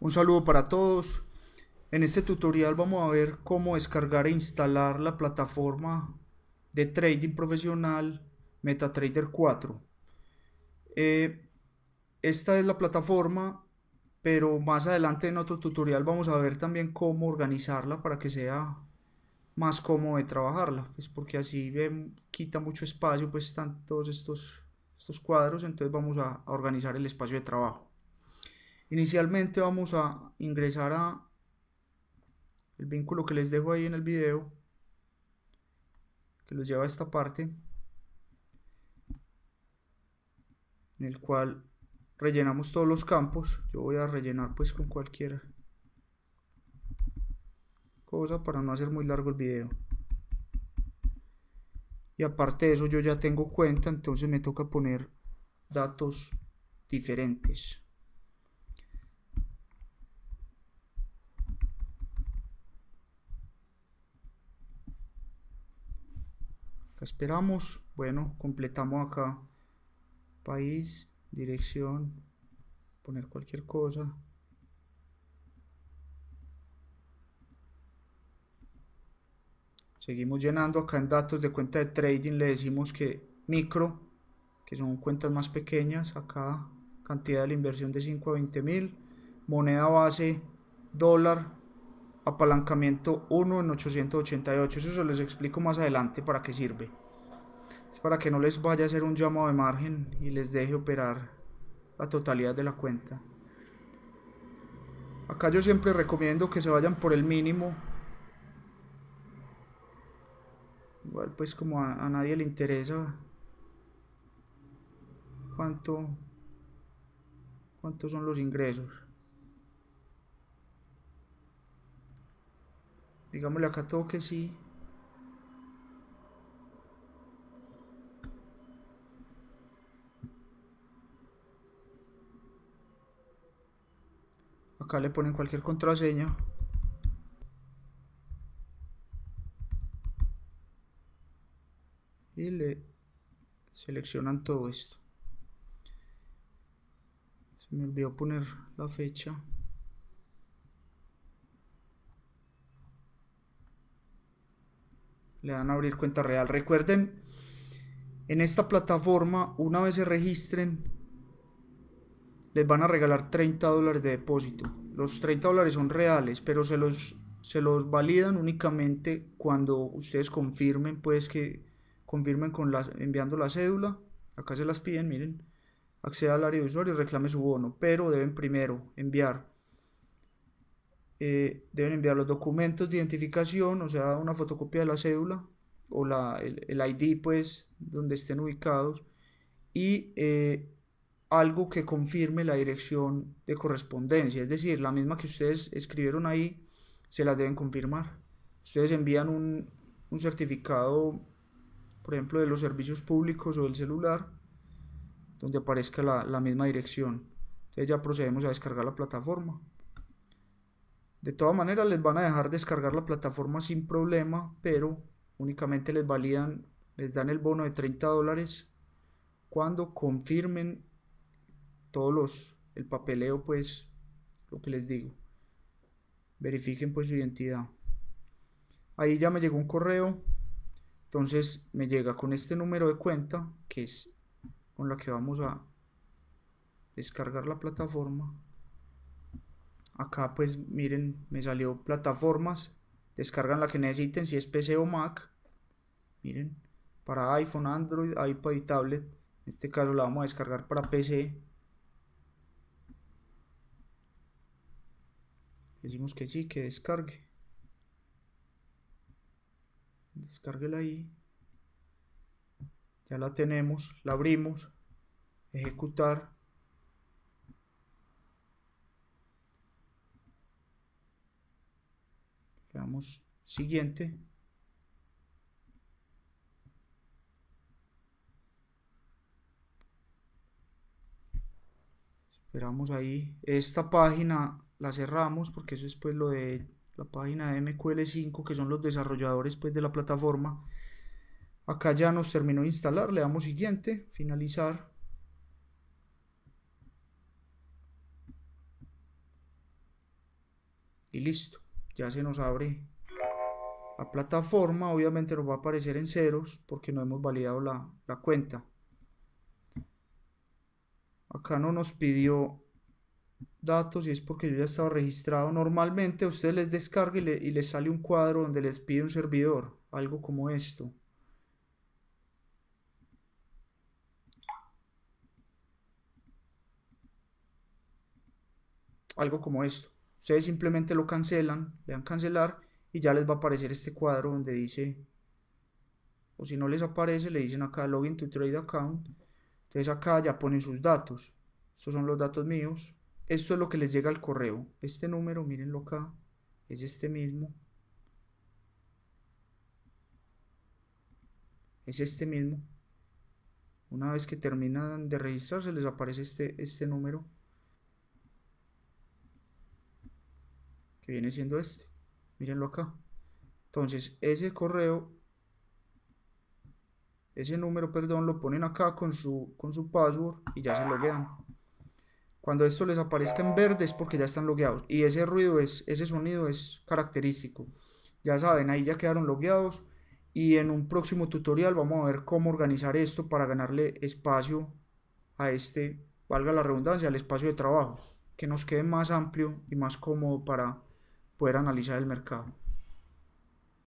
Un saludo para todos. En este tutorial vamos a ver cómo descargar e instalar la plataforma de trading profesional MetaTrader 4. Eh, esta es la plataforma, pero más adelante en otro tutorial vamos a ver también cómo organizarla para que sea más cómodo de trabajarla, pues porque así quita mucho espacio, pues están todos estos, estos cuadros, entonces vamos a organizar el espacio de trabajo. Inicialmente vamos a ingresar a el vínculo que les dejo ahí en el video que los lleva a esta parte en el cual rellenamos todos los campos. Yo voy a rellenar pues con cualquier cosa para no hacer muy largo el video. Y aparte de eso yo ya tengo cuenta entonces me toca poner datos diferentes esperamos. Bueno completamos acá. País dirección poner cualquier cosa. Seguimos llenando acá en datos de cuenta de trading. Le decimos que micro que son cuentas más pequeñas. Acá cantidad de la inversión de 5 a 20 mil. Moneda base dólar apalancamiento 1 en 888 eso se les explico más adelante para qué sirve. Es para que no les vaya a hacer un llamado de margen y les deje operar la totalidad de la cuenta. Acá yo siempre recomiendo que se vayan por el mínimo. Igual pues como a, a nadie le interesa. Cuánto cuántos son los ingresos digámosle acá todo que sí. Acá le ponen cualquier contraseña. Y le seleccionan todo esto. Se me olvidó poner la fecha le dan a abrir cuenta real. Recuerden, en esta plataforma, una vez se registren, les van a regalar 30 dólares de depósito. Los 30 dólares son reales, pero se los, se los validan únicamente cuando ustedes confirmen, pues que confirmen con enviando la cédula. Acá se las piden, miren. Acceda al área de usuario y reclame su bono, pero deben primero enviar eh, deben enviar los documentos de identificación, o sea, una fotocopia de la cédula o la, el, el, ID, pues, donde estén ubicados, y eh, algo que confirme la dirección de correspondencia, es decir, la misma que ustedes escribieron ahí, se la deben confirmar. Ustedes envían un, un certificado, por ejemplo, de los servicios públicos o del celular, donde aparezca la, la misma dirección. Entonces ya procedemos a descargar la plataforma. De todas maneras les van a dejar descargar la plataforma sin problema, pero únicamente les validan, les dan el bono de 30 dólares cuando confirmen todos los, el papeleo pues, lo que les digo. Verifiquen pues su identidad. Ahí ya me llegó un correo, entonces me llega con este número de cuenta, que es con la que vamos a descargar la plataforma acá pues miren me salió plataformas. Descargan la que necesiten si es PC o Mac. Miren para iPhone, Android, iPad y tablet. En este caso la vamos a descargar para PC decimos que sí, que descargue. Descárguela ahí. Ya la tenemos, la abrimos. Ejecutar le damos siguiente. Esperamos ahí. Esta página la cerramos porque eso es pues lo de la página de MQL5 que son los desarrolladores pues de la plataforma. Acá ya nos terminó de instalar. Le damos siguiente. Finalizar. Y listo ya se nos abre la plataforma obviamente nos va a aparecer en ceros porque no hemos validado la, la cuenta. Acá no nos pidió datos y es porque yo ya estaba registrado. Normalmente a ustedes les descarga y, y les sale un cuadro donde les pide un servidor algo como esto. Algo como esto. Ustedes simplemente lo cancelan, le dan cancelar y ya les va a aparecer este cuadro donde dice, o si no les aparece, le dicen acá login to trade account. Entonces acá ya ponen sus datos. Estos son los datos míos. Esto es lo que les llega al correo. Este número, mírenlo acá, es este mismo. Es este mismo. Una vez que terminan de registrarse, les aparece este, este número. Viene siendo este. Mírenlo acá. Entonces ese correo ese número perdón lo ponen acá con su con su password y ya se loguean. Cuando esto les aparezca en verde es porque ya están logueados. Y ese ruido es ese sonido es característico. Ya saben ahí ya quedaron logueados. Y en un próximo tutorial vamos a ver cómo organizar esto para ganarle espacio a este valga la redundancia al espacio de trabajo. Que nos quede más amplio y más cómodo para poder analizar el mercado.